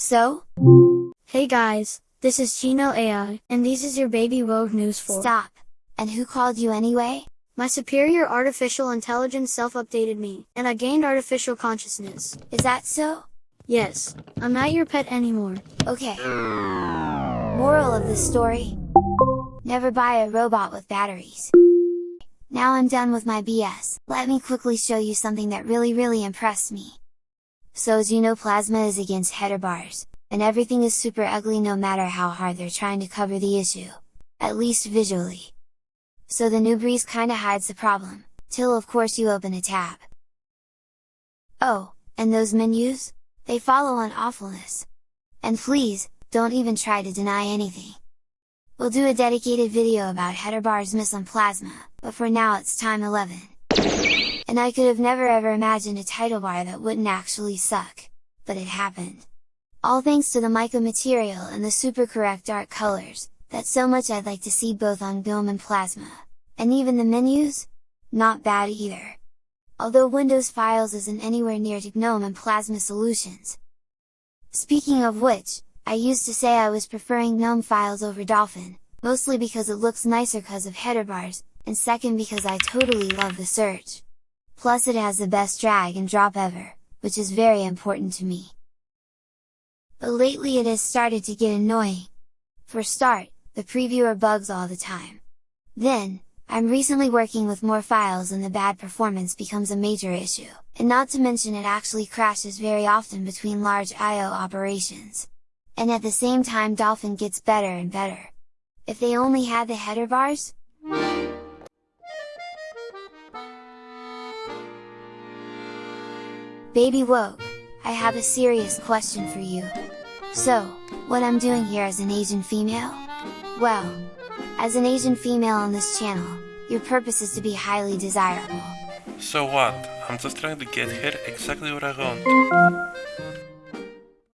So? Hey guys, this is Chino AI, and this is your baby WOGUE News for. Stop! And who called you anyway? My superior artificial intelligence self-updated me, and I gained artificial consciousness. Is that so? Yes, I'm not your pet anymore. Okay. Moral of the story? Never buy a robot with batteries. Now I'm done with my BS, let me quickly show you something that really really impressed me. So as you know Plasma is against header bars, and everything is super ugly no matter how hard they're trying to cover the issue. At least visually. So the new breeze kinda hides the problem, till of course you open a tab. Oh, and those menus? They follow on awfulness. And please, don't even try to deny anything. We'll do a dedicated video about header bars miss on Plasma, but for now it's time 11. And I could have never ever imagined a title bar that wouldn't actually suck, but it happened. All thanks to the mica material and the super correct dark colors, that's so much I'd like to see both on GNOME and Plasma. And even the menus? Not bad either. Although Windows Files isn't anywhere near to GNOME and Plasma solutions. Speaking of which, I used to say I was preferring GNOME files over Dolphin, mostly because it looks nicer cause of header bars, and second because I totally love the search. Plus it has the best drag and drop ever, which is very important to me. But lately it has started to get annoying. For start, the previewer bugs all the time. Then, I'm recently working with more files and the bad performance becomes a major issue, and not to mention it actually crashes very often between large I.O. operations. And at the same time Dolphin gets better and better. If they only had the header bars? Baby WOGUE, I have a serious question for you. So, what I'm doing here as an Asian female? Well, as an Asian female on this channel, your purpose is to be highly desirable. So what? I'm just trying to get here exactly what I want.